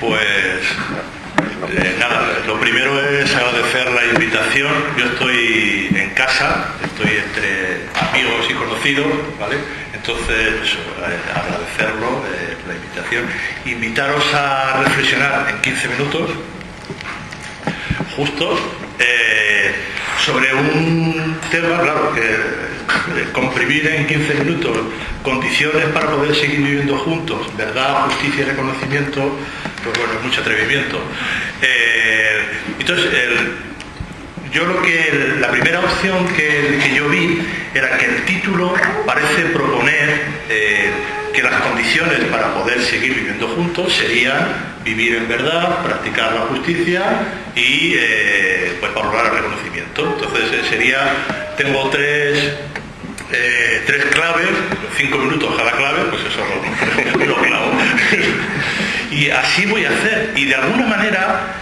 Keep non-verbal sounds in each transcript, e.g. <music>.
Pues eh, nada, lo primero es agradecer la invitación. Yo estoy en casa, estoy entre amigos y conocidos, ¿vale? Entonces, pues, eh, agradecerlo, eh, la invitación. Invitaros a reflexionar en 15 minutos, justos, sobre un tema, claro, que comprimir en 15 minutos condiciones para poder seguir viviendo juntos, verdad, justicia y reconocimiento, pues bueno, mucho atrevimiento. Eh, entonces, yo lo que la primera opción que, yo vi era que el título parece proponer eh, que las condiciones para poder seguir viviendo juntos serían vivir en verdad, practicar la justicia y eh, pues valorar el reconocimiento. Entonces sería, tengo tres tres claves, cinco minutos cada clave, pues eso lo, <laughs> lo clavo. <laughs> y así voy a hacer. Y de alguna manera,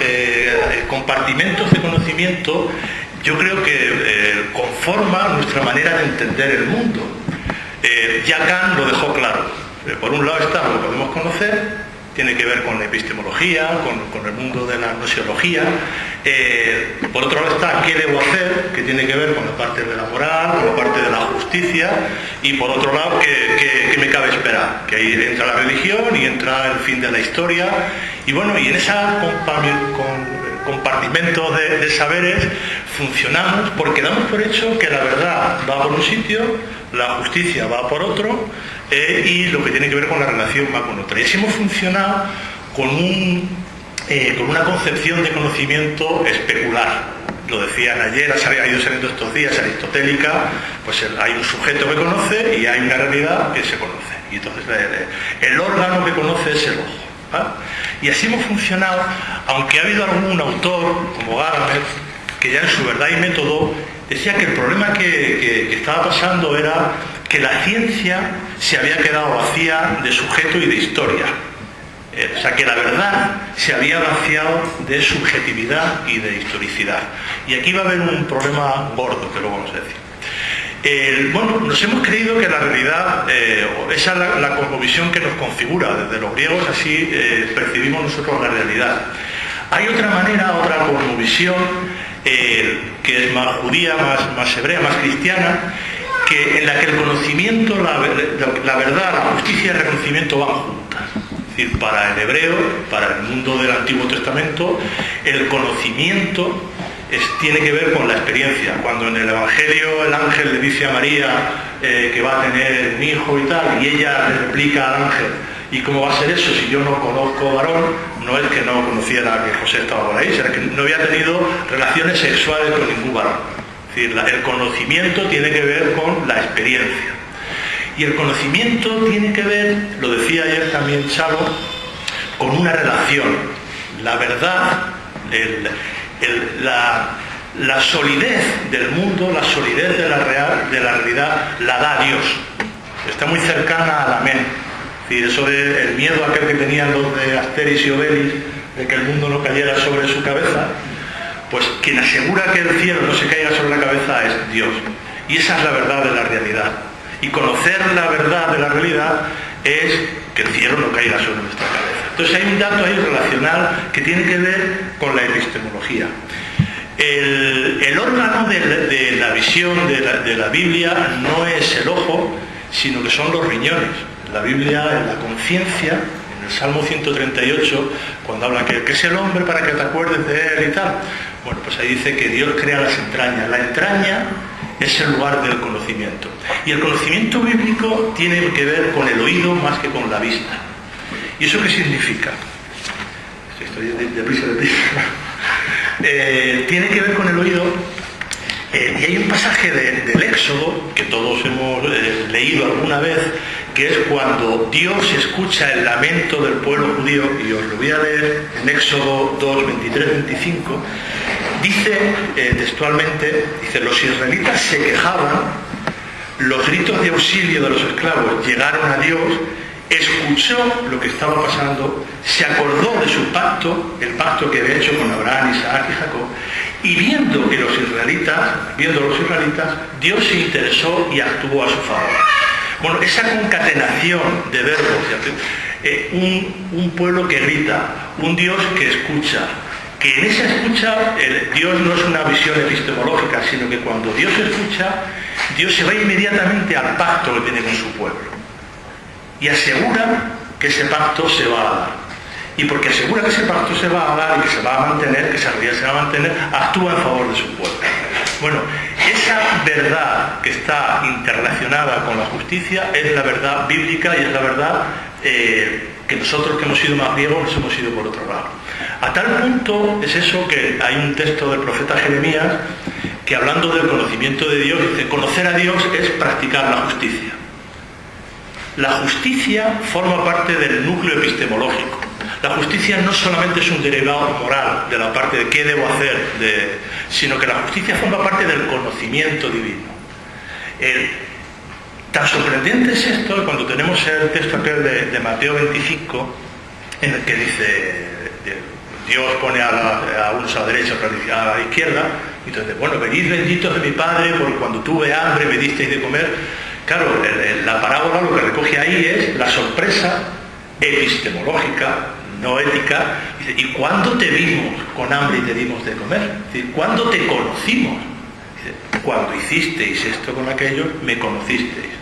eh, compartimentos de conocimiento yo creo que eh, conforma nuestra manera de entender el mundo. Eh, ya Kant lo dejó claro. por un lado está lo que podemos conocer, tiene que ver con la epistemología, con, el mundo de la nociología. Eh, por otro lado está qué debo hacer, que tiene que ver con la parte de la moral, con la parte de la justicia, y por otro lado qué, me cabe esperar, que ahí entra la religión y entra el fin de la historia. Y bueno, y en ese compartimento de, saberes funcionamos porque damos por hecho que la verdad va por un sitio, la justicia va por otro, eh, y lo que tiene que ver con la relación va con otra. Y así hemos funcionado con, un, eh, con una concepción de conocimiento especular. Lo decían ayer, ha ido saliendo estos días, aristotélica, pues hay un sujeto que conoce y hay una realidad que se conoce. Y entonces el órgano que conoce es el ojo. Y así hemos funcionado, aunque ha habido algún autor, como Gadamer, que ya en su verdad y método decía que el problema que estaba pasando era que la ciencia se había quedado vacía de sujeto y de historia. Eh, o sea, que la verdad se había vaciado de subjetividad y de historicidad. Y aquí va a haber un problema gordo, que lo vamos a decir. Bueno, nos hemos creído que la realidad, eh, esa es la, cosmovisión que nos configura, desde los griegos así eh, percibimos nosotros la realidad. Hay otra manera, otra cosmovisión que es más judía, más, más hebrea, más cristiana, en la que el conocimiento, la, verdad, la justicia y el reconocimiento van juntas. Es decir, para el hebreo, para el mundo del Antiguo Testamento, el conocimiento tiene que ver con la experiencia. Cuando en el Evangelio el ángel le dice a María eh, que va a tener un hijo y tal, y ella le replica al ángel, ¿y cómo va a ser eso si yo no conozco varón? No es que no conociera que José estaba por ahí, sino que no había tenido relaciones sexuales con ningún varón. Es decir, el conocimiento tiene que ver con la experiencia. Y el conocimiento tiene que ver, lo decía ayer también Chalo, con una relación. La verdad, la, solidez del mundo, la solidez de la, real, de la realidad, la da Dios. Está muy cercana al amén. Decir, eso del miedo aquel que tenían los de Asteris y Obelix, de que el mundo no cayera sobre su cabeza, pues quien asegura que el cielo no se caiga sobre la cabeza es Dios. Y esa es la verdad de la realidad. Y conocer la verdad de la realidad es que el cielo no caiga sobre nuestra cabeza. Entonces hay un dato ahí relacional que tiene que ver con la epistemología. El, órgano de, la visión de la, Biblia no es el ojo, sino que son los riñones. La Biblia, en la conciencia, Salmo 138, cuando habla que, que es el hombre para que te acuerdes de él y tal, bueno, pues ahí dice que Dios crea las entrañas. La entraña es el lugar del conocimiento. Y el conocimiento bíblico tiene que ver con el oído más que con la vista. ¿Y eso qué significa? Estoy de, de, eh, tiene que ver con el oído. Eh, y hay un pasaje del Éxodo, que todos hemos eh, leído alguna vez, que es cuando Dios escucha el lamento del pueblo judío, y os lo voy a leer en Éxodo 2, 23, 25, dice textualmente, dice, los israelitas se quejaban, los gritos de auxilio de los esclavos llegaron a Dios, escuchó lo que estaba pasando, se acordó de su pacto, el pacto que había hecho con Abraham, Isaac y Jacob, y viendo que los israelitas, viendo a los israelitas, Dios se interesó y actuó a su favor. Bueno, esa concatenación de verbos, eh, un, pueblo que grita, un Dios que escucha, que en esa escucha Dios no es una visión epistemológica, sino que cuando Dios escucha, Dios se va inmediatamente al pacto que tiene con su pueblo y asegura que ese pacto se va a dar. Y porque asegura que ese pacto se va a dar y que se va a mantener, que esa realidad se va a mantener, actúa en favor de su pueblo. Bueno, esa verdad que está interrelacionada con la justicia es la verdad bíblica y es la verdad eh, que nosotros que hemos sido más griegos nos hemos ido por otro lado. A tal punto es eso que hay un texto del profeta Jeremías que hablando del conocimiento de Dios dice, conocer a Dios es practicar la justicia. La justicia forma parte del núcleo epistemológico. La justicia no solamente es un derivado moral de la parte de qué debo hacer, sino que la justicia forma parte del conocimiento divino. tan sorprendente es esto cuando tenemos el texto aquel de, Mateo 25, en el que dice, Dios pone a, unos a la a la izquierda, y entonces, bueno, venid benditos de mi Padre, porque cuando tuve hambre me disteis de comer. Claro, la parábola lo que recoge ahí es la sorpresa epistemológica no ética, ¿y cuándo te vimos con hambre y te dimos de comer? ¿Cuándo te conocimos? cuando hicisteis esto con aquello, me conocisteis.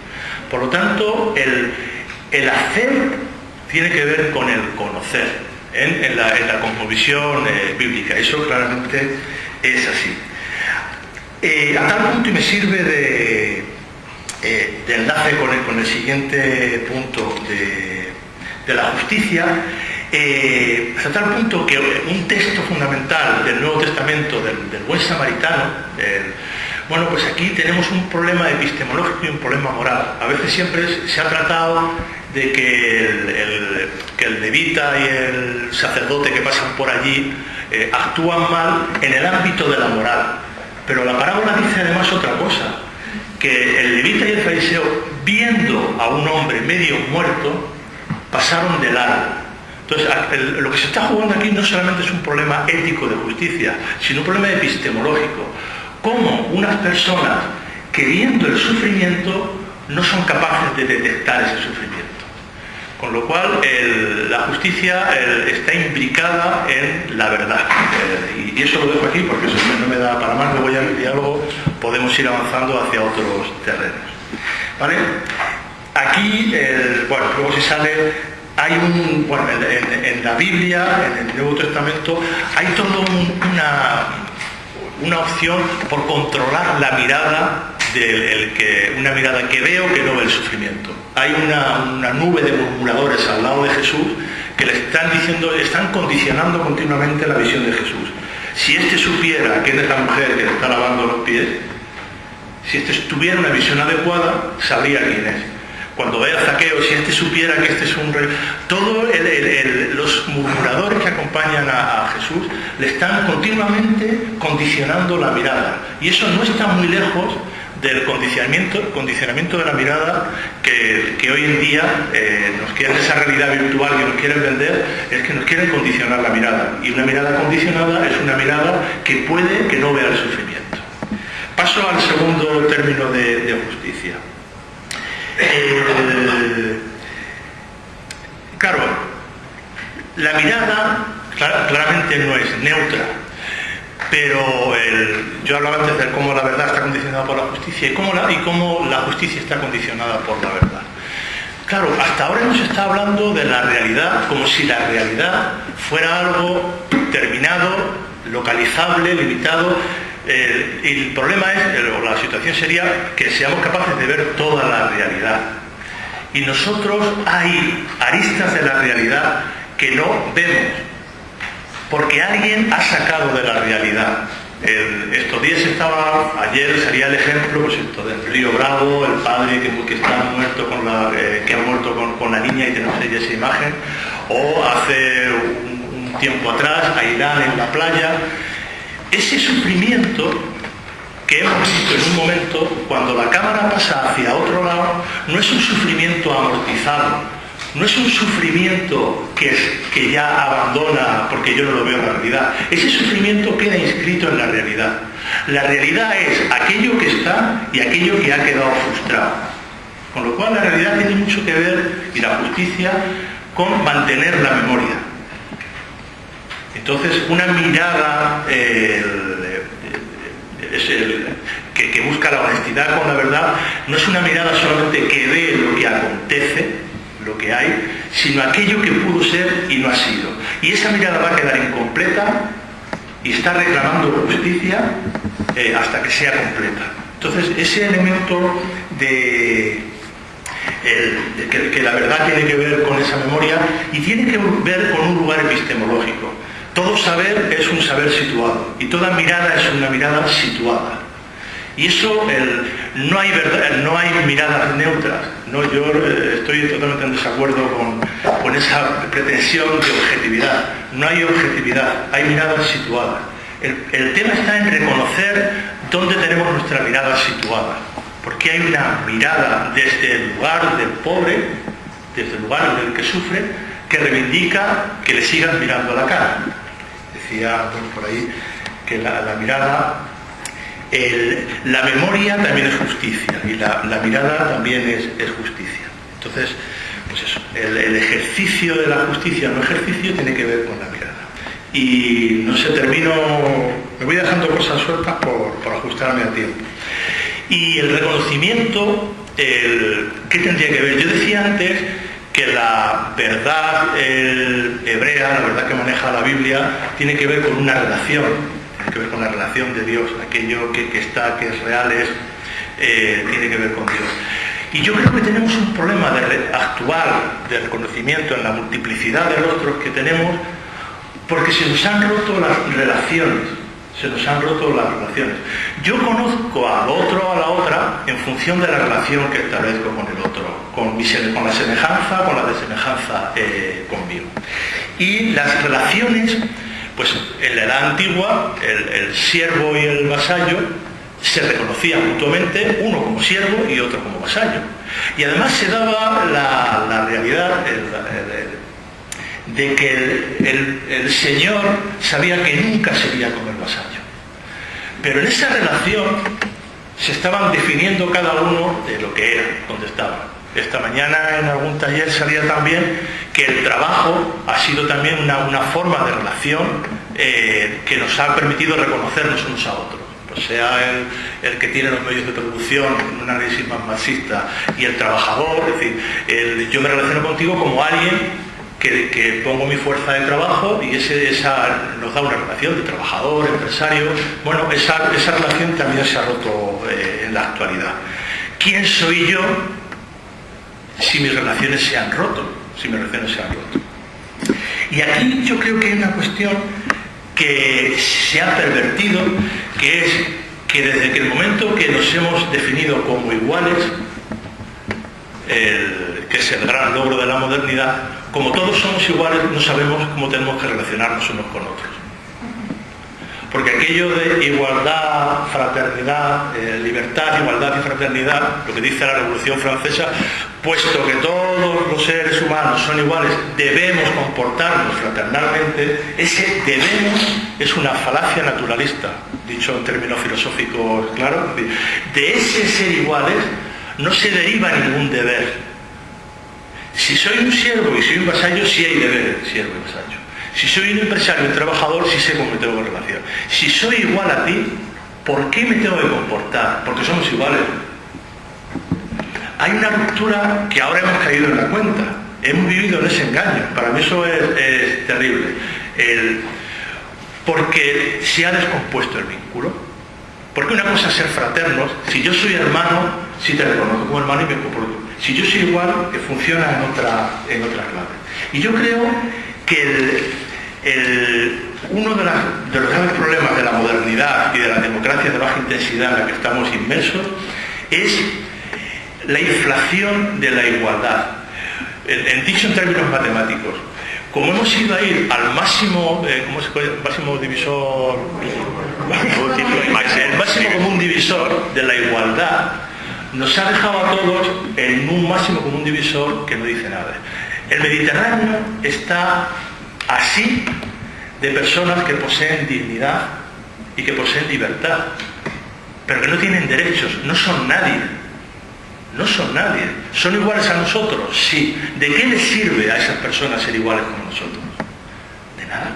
Por lo tanto, el, hacer tiene que ver con el conocer, ¿eh? en, la, en, eh, bíblica. Eso claramente es así. Eh, a tal punto y me sirve de, enlace con el, con el, siguiente punto de, de la justicia, eh, hasta tal punto que un texto fundamental del Nuevo Testamento, del, buen samaritano, bueno, pues aquí tenemos un problema epistemológico y un problema moral. A veces siempre se ha tratado de que el, levita y el sacerdote que pasan por allí eh, actúan mal en el ámbito de la moral. Pero la parábola dice además otra cosa, que el levita y el fariseo, viendo a un hombre medio muerto, pasaron de largo entonces, lo que se está jugando aquí no solamente es un problema ético de justicia, sino un problema epistemológico. ¿Cómo unas personas que viendo el sufrimiento no son capaces de detectar ese sufrimiento? Con lo cual, la justicia está implicada en la verdad. Eh, y, eso lo dejo aquí porque eso no me da para más, luego ya el diálogo podemos ir avanzando hacia otros terrenos. ¿Vale? Aquí, bueno, luego si sale hay un, bueno, en, la Biblia, en el Nuevo Testamento, hay toda una, una opción por controlar la mirada del que, una mirada que veo que no ve el sufrimiento. Hay una, nube de murmuradores al lado de Jesús que le están diciendo, están condicionando continuamente la visión de Jesús. Si éste supiera que es la mujer que le está lavando los pies, si éste tuviera una visión adecuada, sabría quién es cuando vea Zaqueo, si este supiera que este es un rey, todos los murmuradores que acompañan a, Jesús le están continuamente condicionando la mirada. Y eso no está muy lejos del condicionamiento, condicionamiento de la mirada que, hoy en día eh, nos quieren, esa realidad virtual que nos quieren vender, es que nos quieren condicionar la mirada. Y una mirada condicionada es una mirada que puede que no vea el sufrimiento. Paso al segundo término de justicia. Eh, claro, la mirada claramente no es neutra, pero yo hablaba antes de cómo la verdad está condicionada por la justicia y cómo la, justicia está condicionada por la verdad. Claro, hasta ahora hemos estado hablando de la realidad como si la realidad fuera algo terminado, localizable, limitado, el problema es, o la situación sería que seamos capaces de ver toda la realidad. Y nosotros hay aristas de la realidad que no vemos, porque alguien ha sacado de la realidad. estos días estaba, ayer sería el ejemplo pues esto del río Bravo, el padre que, está muerto con la, eh, que ha muerto con, la niña y tenemos ahí esa imagen, o hace un, un tiempo atrás, Ailán en la playa, ese sufrimiento que hemos visto en un momento, cuando la cámara pasa hacia otro lado, no es un sufrimiento amortizado, no es un sufrimiento que, que ya abandona porque yo no lo veo en la realidad. Ese sufrimiento queda inscrito en la realidad. La realidad es aquello que está y aquello que ha quedado frustrado. Con lo cual la realidad tiene mucho que ver, y la justicia, con mantener la memoria. Entonces, una mirada que, busca la honestidad con la verdad no es una mirada solamente que ve lo que acontece, que hay, sino aquello que pudo ser y no ha sido. Y esa mirada va a quedar incompleta y está reclamando justicia eh, hasta que sea completa. Entonces, ese elemento de, que, la verdad tiene que ver con esa memoria y tiene que ver con un lugar epistemológico. Todo saber es un saber situado y toda mirada es una mirada situada. Y eso, no hay miradas neutras. ¿No? Yo eh, estoy totalmente en desacuerdo con, esa pretensión de objetividad. No hay objetividad, hay miradas situadas. El, tema está en reconocer dónde tenemos nuestra mirada situada. Porque hay una mirada desde el lugar del pobre, desde el lugar del que sufre, que reivindica que le sigan mirando a la cara. Decía por ahí que la, mirada, la memoria también es justicia y la, mirada también es, justicia. Entonces, pues eso, el, ejercicio de la justicia no ejercicio tiene que ver con la mirada. Y no sé, termino, me voy dejando cosas sueltas por, por ajustarme a tiempo. Y el reconocimiento, el, ¿qué tendría que ver? Yo decía antes que la verdad hebrea, la verdad que maneja la Biblia, tiene que ver con una relación, tiene que ver con la relación de Dios, aquello que, está, que es real, es, eh, tiene que ver con Dios. Y yo creo que tenemos un problema de actual de reconocimiento en la multiplicidad de rostros que tenemos, porque se nos han roto las relaciones se nos han roto las relaciones. Yo conozco al otro o a la otra en función de la relación que establezco con el otro, con, la semejanza, con la desemejanza eh, conmigo. Y las relaciones, pues en la edad antigua, el, siervo y el vasallo se reconocían mutuamente, uno como siervo y otro como vasallo. Y además se daba la, realidad, de que el, Señor sabía que nunca sería como el vasallo. Pero en esa relación se estaban definiendo cada uno de lo que era, donde estaba. Esta mañana en algún taller salía también que el trabajo ha sido también una, forma de relación eh, que nos ha permitido reconocernos unos a otros. Pues sea el, que tiene los medios de producción, un análisis más marxista, y el trabajador, es decir, yo me relaciono contigo como alguien que, pongo mi fuerza de trabajo y ese, esa nos da una relación de trabajador, empresario. Bueno, esa, esa relación también se ha roto eh, en la actualidad. ¿Quién soy yo si mis relaciones se han roto? Si mis relaciones se han roto. Y aquí yo creo que hay una cuestión que se ha pervertido, que es que desde que el momento que nos hemos definido como iguales, que es el gran logro de la modernidad, como todos somos iguales, no sabemos cómo tenemos que relacionarnos unos con otros. Porque aquello de igualdad, fraternidad, eh, libertad, igualdad y fraternidad, lo que dice la Revolución Francesa, puesto que todos los seres humanos son iguales, debemos comportarnos fraternalmente, ese debemos es una falacia naturalista, dicho en términos filosóficos claro. De ese ser iguales no se deriva ningún deber, si soy un siervo y soy un vasallo, sí hay deber siervo y vasallo. Si soy un empresario un trabajador, sí sé cómo me tengo que relacionar. Si soy igual a ti, ¿por qué me tengo que comportar? Porque somos iguales. Hay una ruptura que ahora hemos caído en la cuenta. Hemos vivido en ese engaño. Para mí eso es, terrible. porque se ha descompuesto el vínculo. Porque una cosa es ser fraternos. Si yo soy hermano, sí te reconozco como hermano y me comporto si yo soy igual, que funciona en otra, en otra clave. Y yo creo que uno de, los grandes problemas de la modernidad y de la democracia de baja intensidad en la que estamos inmersos es la inflación de la igualdad. En, dicho en términos matemáticos, como hemos ido a ir al máximo, eh, ¿cómo se máximo divisor, el máximo común divisor de la igualdad, nos ha dejado a todos en un máximo común divisor que no dice nada. El Mediterráneo está así de personas que poseen dignidad y que poseen libertad, pero que no tienen derechos, no son nadie. No son nadie. ¿Son iguales a nosotros? Sí. ¿De qué les sirve a esas personas ser iguales como nosotros? De nada.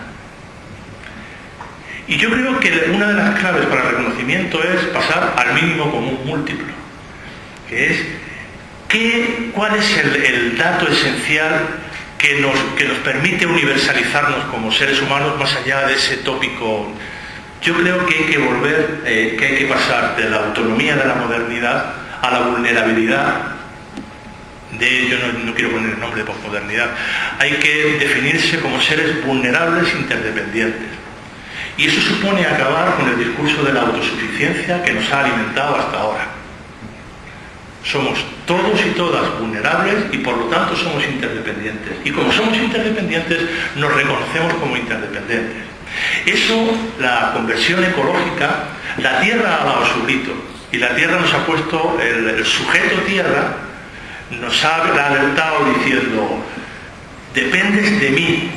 Y yo creo que una de las claves para el reconocimiento es pasar al mínimo común múltiplo, que es ¿qué, cuál es el, dato esencial que nos, que nos permite universalizarnos como seres humanos más allá de ese tópico yo creo que hay que volver, eh, que hay que pasar de la autonomía de la modernidad a la vulnerabilidad de, yo no, quiero poner el nombre de posmodernidad, hay que definirse como seres vulnerables interdependientes. Y eso supone acabar con el discurso de la autosuficiencia que nos ha alimentado hasta ahora. Somos todos y todas vulnerables y por lo tanto somos interdependientes. Y como somos interdependientes, nos reconocemos como interdependientes. Eso, la conversión ecológica, la tierra ha dado su grito y la tierra nos ha puesto, el, sujeto tierra nos ha alertado diciendo, dependes de mí.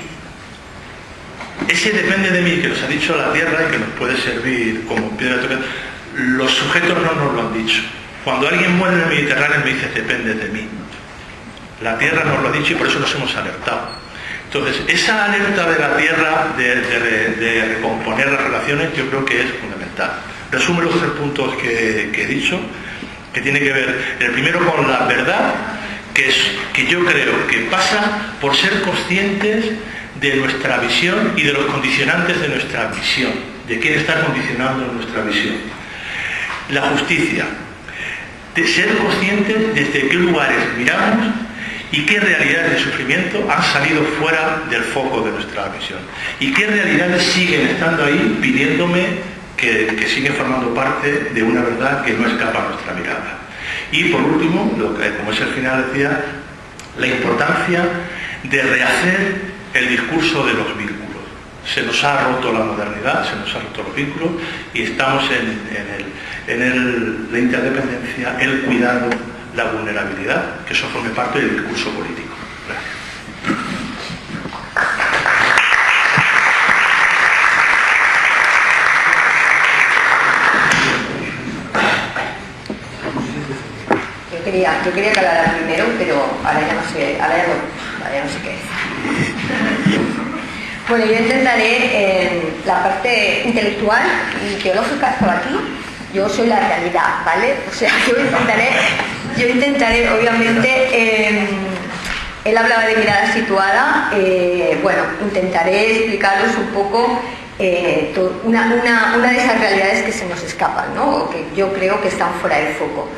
Ese depende de mí que nos ha dicho la tierra y que nos puede servir como piedra tocar, los sujetos no nos lo han dicho. Cuando alguien muere en el Mediterráneo me dice, depende de mí. La tierra nos lo ha dicho y por eso nos hemos alertado. Entonces, esa alerta de la Tierra de, recomponer las relaciones yo creo que es fundamental. Resume los tres puntos que, he dicho, que tiene que ver, el primero con la verdad, que, es, que yo creo que pasa por ser conscientes de nuestra visión y de los condicionantes de nuestra visión, de quién está condicionando nuestra visión. La justicia, de ser conscientes desde qué lugares miramos y qué realidades de sufrimiento han salido fuera del foco de nuestra visión y qué realidades siguen estando ahí pidiéndome que, siguen formando parte de una verdad que no escapa a nuestra mirada. Y por último, lo que, como es el final decía, la importancia de rehacer el discurso de los vínculos. Se nos ha roto la modernidad, se nos ha roto los vínculos y estamos en, en la interdependencia, el cuidado, la vulnerabilidad, que eso forme parte del discurso político. Yo quería, yo quería que hablara primero, pero ahora ya no sé, ahora ya no, sé qué es. Bueno, yo intentaré en la parte intelectual y teológica, estaba aquí, yo soy la realidad, ¿vale? O sea, <laughs> yo intentaré yo intentaré, obviamente, em, él hablaba de mirada situada, eh, bueno, intentaré explicaros un poco eh, una, de esas realidades que se nos escapan, ¿no? o que yo creo que están fuera de foco.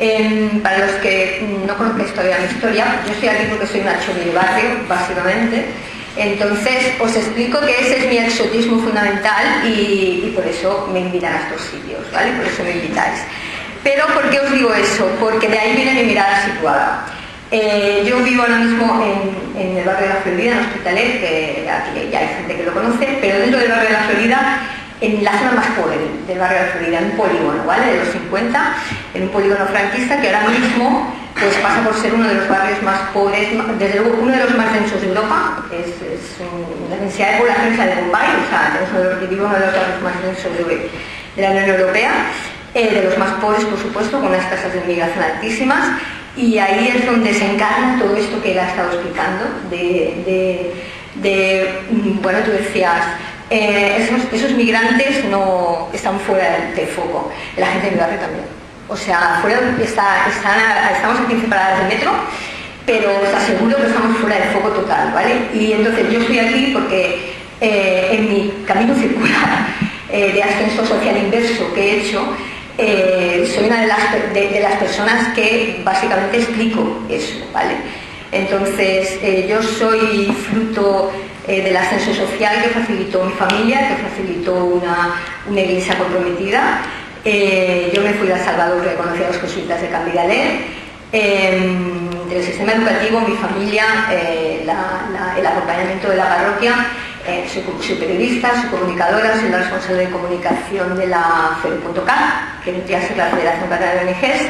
Em, para los que no conocéis todavía mi historia, yo estoy aquí porque soy una de barrio, básicamente, entonces os explico que ese es mi exotismo fundamental y, por eso me invitan a estos sitios, ¿vale? Por eso me invitáis. Pero ¿por qué os digo eso? Porque de ahí viene mi mirada situada. Eh, yo vivo ahora mismo en, el barrio de la Florida, en Hospitalet, que aquí ya hay gente que lo conoce, pero dentro del barrio de la Florida, en la zona más pobre del barrio de la Florida, en un polígono, ¿vale? De los 50, en un polígono franquista que ahora mismo pues, pasa por ser uno de los barrios más pobres, desde luego uno de los más densos de Europa, es, la densidad de población es de Bombay, o sea, tenemos uno de los, uno de los barrios más densos de la Unión Europea, eh, de los más pobres, por supuesto, con unas tasas de inmigración altísimas, y ahí es donde se encarna todo esto que él ha estado explicando, de, bueno, tú decías, eh, esos, migrantes no están fuera del, foco, la gente de mi barrio también. O sea, fuera, está, estamos a 15 paradas de metro, pero os aseguro que estamos fuera del foco total, ¿vale? Y entonces yo estoy aquí porque eh, en mi camino circular <laughs> de ascenso social inverso que he hecho, eh, soy una de las, personas que básicamente explico eso, ¿vale? Entonces, eh, yo soy fruto eh, del ascenso social que facilitó mi familia, que facilitó una, iglesia comprometida. Yo me fui a Salvador, que conocí a los jesuitas de Cambidalet. Em, del sistema educativo, mi familia, el acompañamiento de la parroquia eh, soy, periodista, soy comunicadora, soy la responsable de comunicación de la FED.K, que vendría a ser la Federación Catalana de ONGs,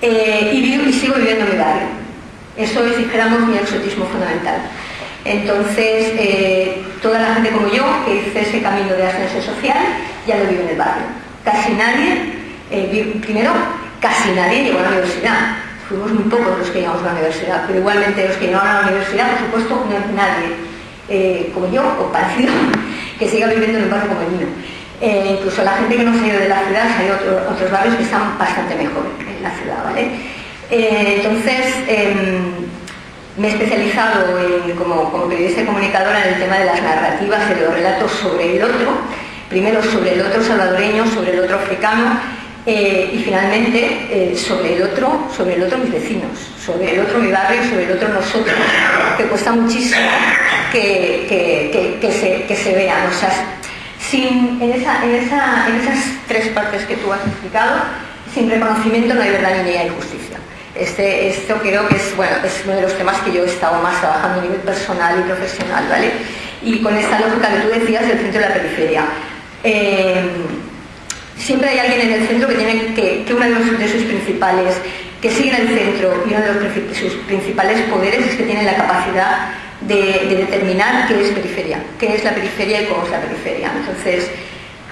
eh, y, sigo viviendo en mi barrio. Eso es, dijéramos, mi exotismo fundamental. Entonces, eh, toda la gente como yo, que hice ese camino de ascenso social, ya lo vive en el barrio. Casi nadie, primero, casi nadie llegó a la universidad. Fuimos muy pocos los que llegamos a la universidad, pero igualmente los que llegaron a la universidad, por supuesto, no nadie eh, como yo, o parecido, <laughs> que siga viviendo en un barrio como el mío. Eh, incluso la gente que no se ha ido de la ciudad, hay otros barrios que están bastante mejor en la ciudad, ¿vale? Eh, entonces, em, me he especializado como, como, periodista y comunicadora en el tema de las narrativas y de los relatos sobre el otro, primero sobre el otro salvadoreño, sobre el otro africano eh, y finalmente sobre el otro, sobre el otro mis vecinos, sobre el otro mi barrio, sobre el otro nosotros, que cuesta muchísimo que, que, se, vean. O sea, sin, en, esa, en, esa, en esas tres partes que tú has explicado, sin reconocimiento no hay verdad ni hay justicia. Este, esto creo que es, bueno, es uno de los temas que yo he estado más trabajando a nivel personal y profesional, ¿vale? Y con esta lógica que tú decías del centro y la periferia. Eh, siempre hay alguien en el centro que tiene que, que uno de, sus principales, que sigue en el centro y uno de sus principales poderes es que tiene la capacidad de, determinar qué es periferia, qué es la periferia y cómo es la periferia. Entonces,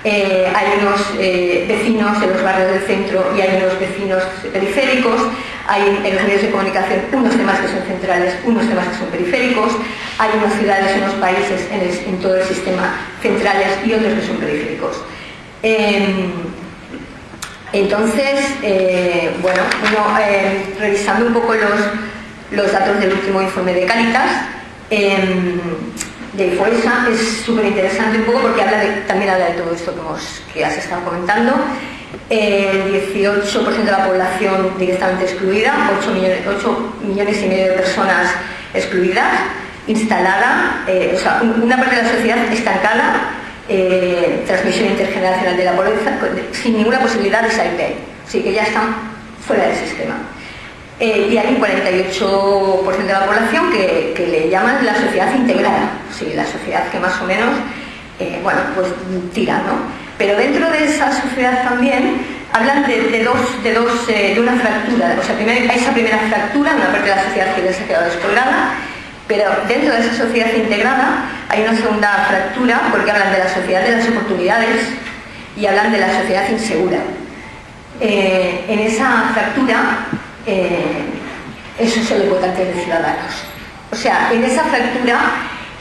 eh, hay unos eh, vecinos en los barrios del centro y hay unos vecinos periféricos, hay en los medios de comunicación unos temas que son centrales, unos temas que son periféricos, hay unas ciudades, unos países en, todo el sistema centrales y otros que son periféricos. Em, entonces, eh, bueno, revisando un poco los, datos del último informe de Caritas, Em, de Fuerza es súper interesante un poco porque habla también habla de todo esto que has estado comentando. El 18% de la población directamente excluida, 8 millones, y medio de personas excluidas, instalada, eh, o sea, una parte de la sociedad estancada, eh, transmisión intergeneracional de la pobreza, sin ninguna posibilidad de salir de ahí. Así que ya están fuera del sistema. Eh, y hay un 48% de la población que, le llaman la sociedad integrada, sí, la sociedad que más o menos, eh, bueno, pues tira, ¿no? Pero dentro de esa sociedad también hablan de, dos, de, dos eh, de una fractura, o sea, primero, esa primera fractura, una parte de la sociedad que les ha quedado descolgada, pero dentro de esa sociedad integrada hay una segunda fractura porque hablan de la sociedad de las oportunidades y hablan de la sociedad insegura. en esa fractura eh, eso es el importante de ciudadanos. O sea, en esa fractura,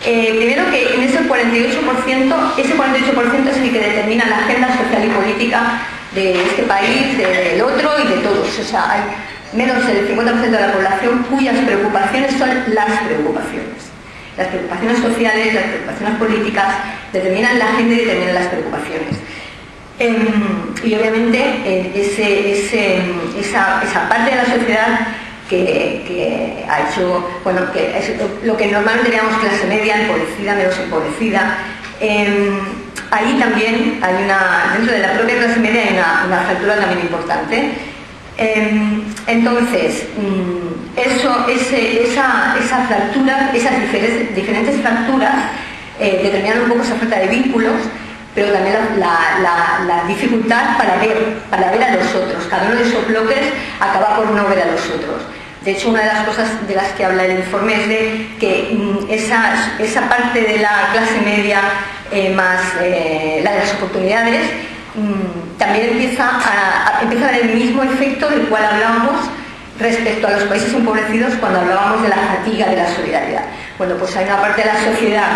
eh, primero que en ese 48%, ese 48% es el que determina la agenda social y política de este país, del otro y de todos. O sea, hay menos del 50% de la población cuyas preocupaciones son las preocupaciones. Las preocupaciones sociales, las preocupaciones políticas determinan la agenda y determinan las preocupaciones. Em, y obviamente eh, esa, parte de la sociedad que, ha hecho, bueno, que lo que normalmente llamamos clase media, empobrecida, menos empobrecida, em, ahí también hay una, dentro de la propia clase media hay una, fractura también importante. Em, entonces, mm, eso, esa, fractura, esas diferentes, diferentes fracturas eh, determinan un poco esa falta de vínculos pero también la, dificultad para ver, para ver a los otros. Cada uno de esos bloques acaba por no ver a los otros. De hecho, una de las cosas de las que habla el informe es de que mm, esa, esa parte de la clase media eh, más eh, la de las oportunidades mm, también empieza a, empieza a dar el mismo efecto del cual hablábamos respecto a los países empobrecidos cuando hablábamos de la fatiga de la solidaridad. Bueno, pues hay una parte de la sociedad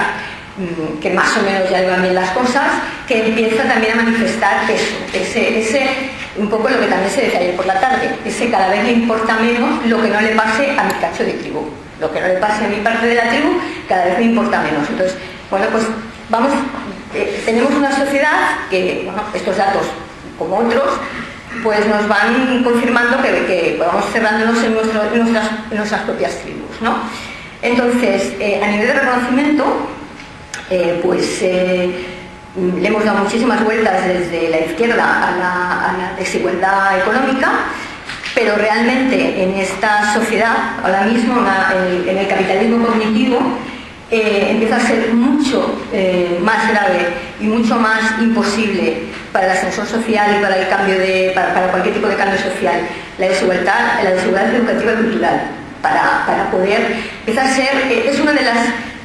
Mm, que más o menos ya llevan bien las cosas, que empieza también a manifestar eso, ese, un poco lo que también se decía ayer por la tarde, ese cada vez le importa menos lo que no le pase a mi cacho de tribu, lo que no le pase a mi parte de la tribu, cada vez me importa menos. Entonces, bueno, pues vamos, eh, tenemos una sociedad que, bueno, estos datos, como otros, pues nos van confirmando que, que vamos cerrándonos en, nuestras, nuestras, propias tribus, ¿no? Entonces, eh, a nivel de reconocimiento, eh, pues le hemos dado muchísimas vueltas desde la izquierda a la, desigualdad económica, pero realmente en esta sociedad, ahora mismo en el, capitalismo cognitivo, eh, empieza a ser mucho más grave y mucho más imposible para el ascensor social y para el cambio de, para, cualquier tipo de cambio social, la desigualdad, la desigualdad educativa y cultural, para, para poder empezar a ser, es una de las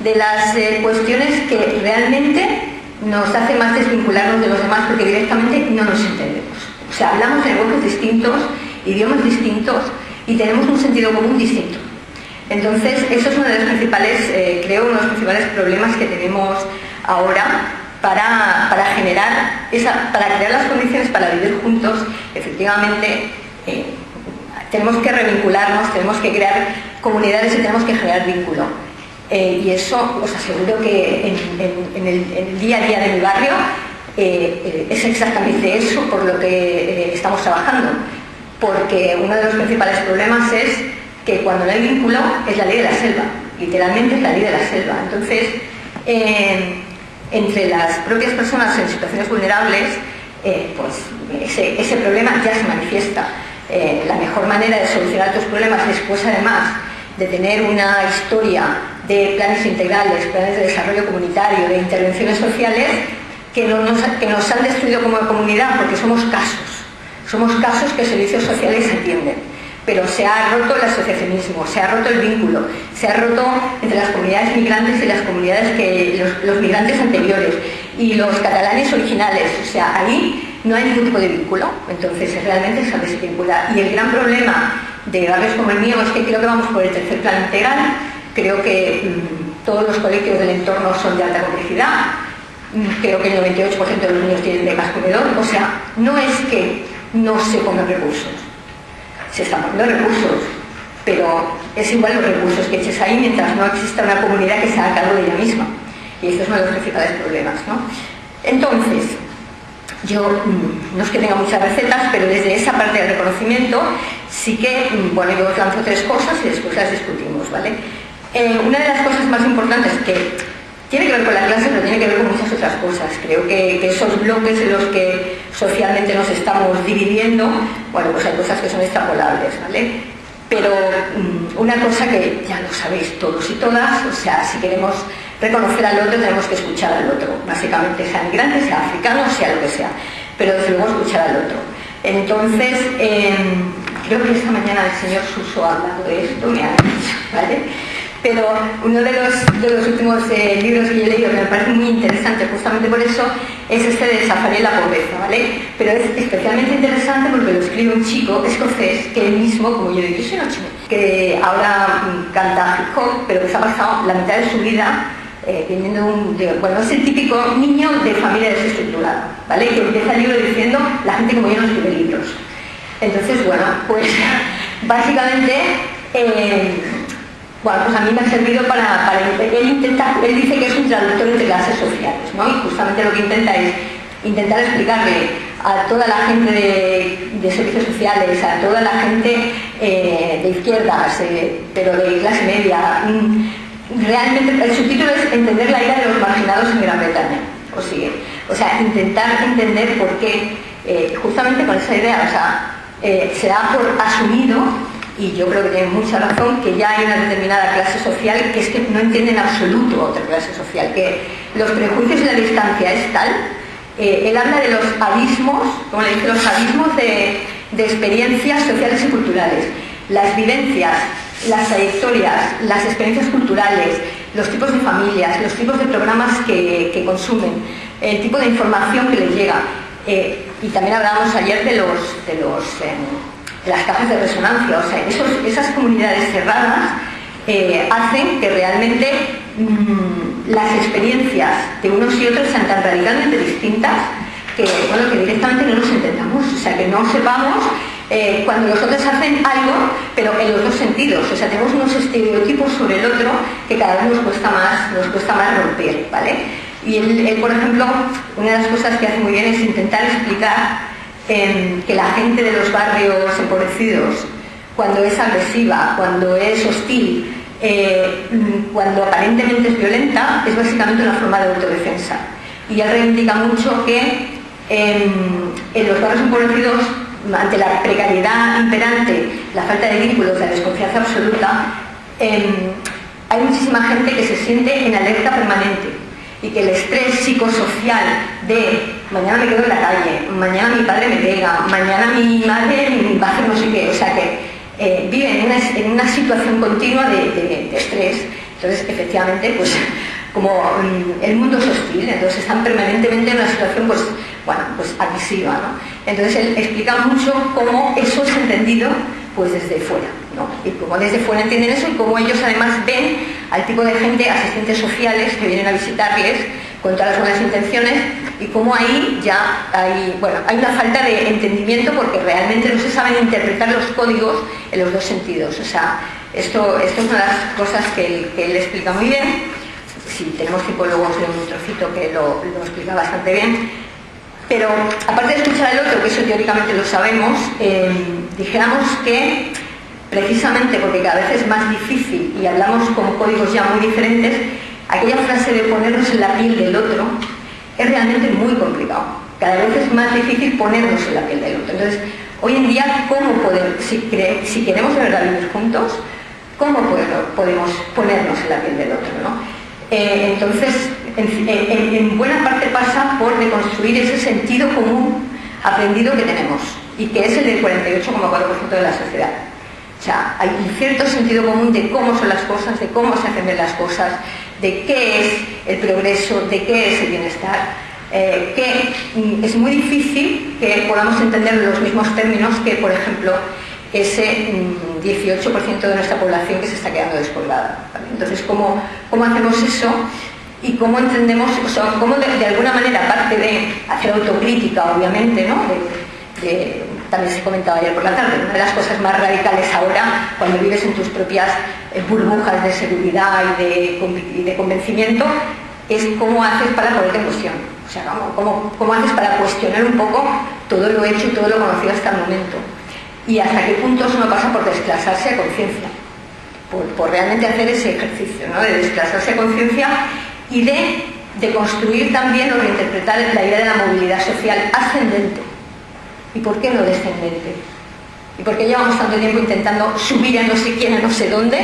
de las eh, cuestiones que realmente nos hace más desvincularnos de los demás porque directamente no nos entendemos. O sea, hablamos lenguajes distintos idiomas distintos y tenemos un sentido común distinto. Entonces, eso es uno de los principales, eh, creo, uno de los principales problemas que tenemos ahora para, generar, esa, para crear las condiciones para vivir juntos, efectivamente, eh, tenemos que revincularnos, tenemos que crear comunidades y tenemos que generar vínculo. Eh, y eso os aseguro que en, el, día a día de mi barrio eh, es exactamente eso por lo que estamos trabajando. Porque uno de los principales problemas es que cuando no hay vínculo es la ley de la selva, literalmente es la ley de la selva. Entonces, entre las propias personas en situaciones vulnerables, eh, pues ese, problema ya se manifiesta. Eh, la mejor manera de solucionar estos problemas después además de tener una historia de planes integrales, planes de desarrollo comunitario, de intervenciones sociales, que, nos, han destruido como comunidad porque somos casos. Somos casos que servicios sociales entienden pero se ha roto el asociacionismo, se ha roto el vínculo, se ha roto entre las comunidades migrantes y las comunidades que los, migrantes anteriores y los catalanes originales, o sea, ahí no hay ningún tipo de vínculo, entonces realmente se desvincula. Y el gran problema de barrios como el mío es que creo que vamos por el tercer plan integral, creo que mm, todos los colegios del entorno son de alta complejidad, mm, creo que el 98% de los niños tienen becas comedor, o sea, no es que no se pongan recursos, se están poniendo recursos, pero es igual los recursos que eches ahí mientras no exista una comunidad que se haga cargo de ella misma. Y esto es uno de los principales problemas. ¿no? Entonces, yo mm, no es que tenga muchas recetas, pero desde esa parte del reconocimiento sí que, bueno, yo os lanzo tres cosas y después las discutimos, ¿vale? Eh, una de las cosas más importantes que tiene que ver con la clase, pero tiene que ver con muchas otras cosas. Creo que, esos bloques en los que socialmente nos estamos dividiendo, bueno, pues hay cosas que son extrapolables, ¿vale? Pero mm, una cosa que ya lo sabéis todos y todas, o sea, si queremos reconocer al otro tenemos que escuchar al otro, básicamente, sea migrante, sea africano, sea lo que sea, pero desde escuchar al otro. Entonces, em, creo que esta mañana el señor Suso ha hablado de esto, me ha dicho, ¿vale? Pero uno de los, de los últimos eh, libros que yo he leído que me parece muy interesante justamente por eso es este de Safari la pobreza, ¿vale? Pero es especialmente interesante porque lo escribe un chico escocés que él mismo, como yo digo, yo soy una que ahora mm, canta hip hop, pero que se ha pasado la mitad de su vida eh, un, bueno, es el típico niño de familia desestructurada, ¿vale? Que empieza el libro diciendo, la gente como yo no escribe libros. Entonces, bueno, pues <laughs> básicamente... Eh, bueno, pues a mí me ha servido para, él intenta, él dice que es un traductor entre clases sociales, ¿no? Y justamente lo que intenta es intentar explicarle a toda la gente de, servicios sociales, a toda la gente eh, de izquierdas, eh, pero de clase media, mm, realmente el subtítulo es entender la ira de los marginados en Gran Bretaña, o sigue. O sea, intentar entender por qué, eh, justamente con esa idea, o sea, se da por asumido y yo creo que tiene mucha razón, que ya hay una determinada clase social que es que no entiende en absoluto otra clase social, que los prejuicios y la distancia es tal. Eh, él habla de los abismos, como le dice, los abismos de, experiencias sociales y culturales, las vivencias, las trayectorias, las experiencias culturales, los tipos de familias, los tipos de programas que, consumen, el tipo de información que les llega. Eh, y también hablábamos ayer de los, de los em, las cajas de resonancia, o sea, esas comunidades cerradas eh, hacen que realmente mm, las experiencias de unos y otros sean tan radicalmente distintas que, bueno, que directamente no nos entendamos, o sea, que no sepamos eh, cuando los otros hacen algo, pero en los dos sentidos, o sea, tenemos unos estereotipos sobre el otro que cada vez nos cuesta más, nos cuesta más romper, ¿vale? Y él, por ejemplo, una de las cosas que hace muy bien es intentar explicar que la gente de los barrios empobrecidos, cuando es agresiva, cuando es hostil, eh, cuando aparentemente es violenta, es básicamente una forma de autodefensa. Y él reivindica mucho que en, los barrios empobrecidos, ante la precariedad imperante, la falta de vínculos, la desconfianza absoluta, em, hay muchísima gente que se siente en alerta permanente y que el estrés psicosocial de mañana me quedo en la calle, mañana mi padre me pega, mañana mi madre va a hacer no sé qué, o sea que eh, viven en una, situación continua de, estrés. Entonces, efectivamente, pues como mm, el mundo es hostil, entonces están permanentemente en una situación pues, bueno, pues admisiva, ¿no? Entonces él explica mucho cómo eso es entendido pues desde fuera, ¿no? Y cómo desde fuera entienden eso y cómo ellos además ven al tipo de gente, asistentes sociales que vienen a visitarles con todas las buenas intenciones y cómo ahí ya hay, bueno, hay una falta de entendimiento porque realmente no se saben interpretar los códigos en los dos sentidos. O sea, esto, esto es una de las cosas que él, que él explica muy bien. Si tenemos tiempo luego os un trocito que lo, lo explica bastante bien. Pero aparte de escuchar al otro, que eso teóricamente lo sabemos, eh, dijéramos que precisamente porque cada vez es más difícil y hablamos con códigos ya muy diferentes, aquella frase de ponernos en la piel del otro es realmente muy complicado. Cada vez es más difícil ponernos en la piel del otro. Entonces, hoy en día, ¿cómo si queremos de verdad vivir juntos, cómo podemos ponernos en la piel del otro? ¿no? Eh, entonces, en, en, buena parte pasa por reconstruir ese sentido común aprendido que tenemos y que es el del 48,4% de la sociedad. O sea, hay un cierto sentido común de cómo son las cosas, de cómo se hacen las cosas, de qué es el progreso, de qué es el bienestar, eh, que mm, es muy difícil que podamos entender los mismos términos que, por ejemplo, ese 18% mm, de nuestra población que se está quedando despoblada. Entonces, ¿cómo, ¿cómo, hacemos eso? Y cómo entendemos, o sea, cómo de, alguna manera, aparte de hacer autocrítica, obviamente, ¿no? también se comentaba ayer por la tarde, una de las cosas más radicales ahora, cuando vives en tus propias eh, burbujas de seguridad y de, convencimiento, es cómo haces para ponerte en cuestión. O sea, cómo, haces para cuestionar un poco todo lo hecho y todo lo conocido hasta el momento. Y hasta qué punto eso no pasa por desplazarse a conciencia. Por, realmente hacer ese ejercicio, ¿no? de desplazarse a conciencia y de, de construir también o reinterpretar la idea de la movilidad social ascendente ¿Y por qué no descendente? ¿Y por qué llevamos tanto tiempo intentando subir a no sé quién, a no sé dónde,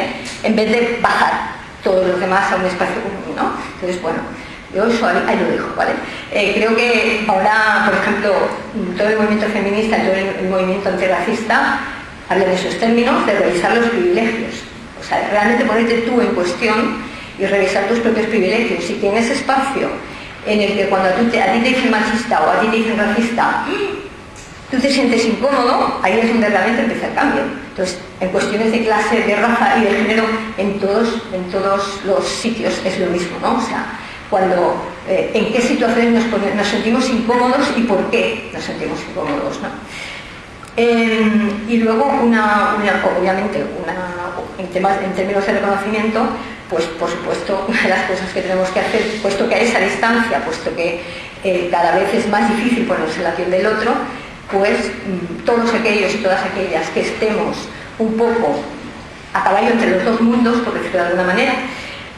en vez de bajar todos los demás a un espacio común, ¿no? Entonces, bueno, yo eso ahí, lo dejo, ¿vale? Eh, creo que ahora, por ejemplo, todo el movimiento feminista, todo el, movimiento antirracista, habla de esos términos, de revisar los privilegios. O sea, realmente ponerte tú en cuestión y revisar tus propios privilegios. Si tienes espacio en el que cuando a, ti te dicen machista o a ti te dicen racista, tú te sientes incómodo, ahí es donde realmente empieza el cambio. Entonces, en cuestiones de clase, de raza y de género, en todos, en todos los sitios es lo mismo, ¿no? O sea, cuando, eh, en qué situaciones nos, sentimos incómodos y por qué nos sentimos incómodos, ¿no? Em, y luego, una, obviamente, en, términos de reconocimiento, pues por supuesto, <laughs> una de las cosas que tenemos que hacer, puesto que hay esa distancia, puesto que eh, cada vez es más difícil ponerse en la piel del otro, pues mm, todos aquellos y todas aquellas que estemos un poco a caballo entre los dos mundos, por decirlo de alguna manera,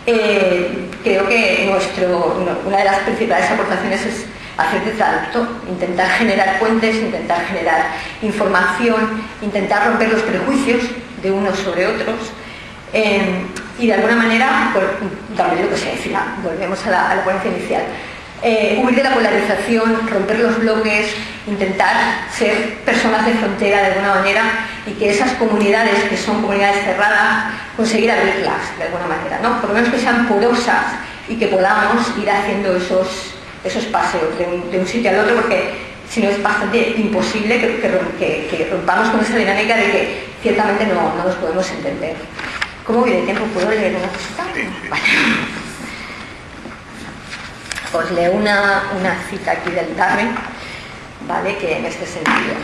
eh, creo que nuestro, una de las principales aportaciones es hacer de traductor, intentar generar puentes, intentar generar información, intentar romper los prejuicios de unos sobre otros. Eh, y de alguna manera, también lo que se decía, volvemos a la, a la ponencia inicial, eh, huir de la polarización, romper los bloques, intentar ser personas de frontera de alguna manera y que esas comunidades que son comunidades cerradas, conseguir abrirlas de alguna manera, ¿no? Por lo menos que sean porosas y que podamos ir haciendo esos, esos paseos de un, sitio al otro porque si no es bastante imposible que, rompamos con esa dinámica de que ciertamente no, nos podemos entender. ¿Cómo viene el tiempo? ¿Puedo leer una cosita? Os leo una, cita aquí del Darwin, ¿vale? que en este sentido.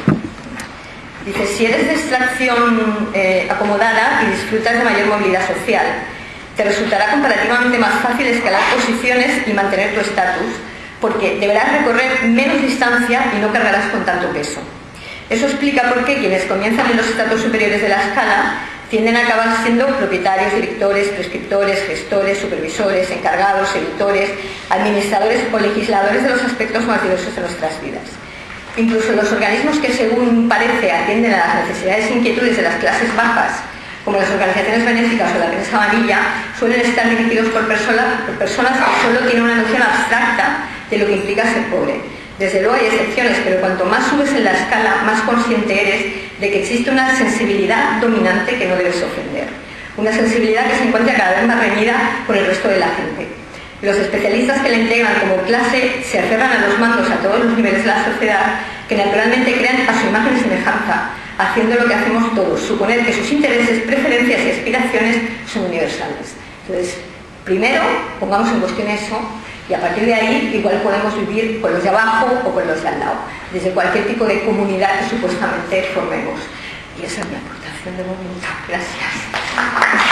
Dice, si eres de extracción eh, acomodada y disfrutas de mayor movilidad social, te resultará comparativamente más fácil escalar posiciones y mantener tu estatus, porque deberás recorrer menos distancia y no cargarás con tanto peso. Eso explica por qué quienes comienzan en los estatus superiores de la escala tienden a acabar siendo propietarios, directores, prescriptores, gestores, supervisores, encargados, editores, administradores o legisladores de los aspectos más diversos de nuestras vidas. Incluso los organismos que según parece atienden a las necesidades e inquietudes de las clases bajas, como las organizaciones benéficas o la prensa amarilla, suelen estar dirigidos por, por personas que solo tienen una noción abstracta de lo que implica ser pobre desde luego hay excepciones, pero cuanto más subes en la escala, más consciente eres de que existe una sensibilidad dominante que no debes ofender. Una sensibilidad que se encuentra cada vez más reñida con el resto de la gente. Los especialistas que le entregan como clase se aferran a los mandos a todos los niveles de la sociedad que naturalmente crean a su imagen y semejanza, haciendo lo que hacemos todos, suponer que sus intereses, preferencias y aspiraciones son universales. Entonces, primero pongamos en cuestión eso y a partir de ahí igual podemos vivir con los de abajo o con los de al lado, desde cualquier tipo de comunidad que supuestamente formemos. Y esa es mi aportación de momento. Gracias.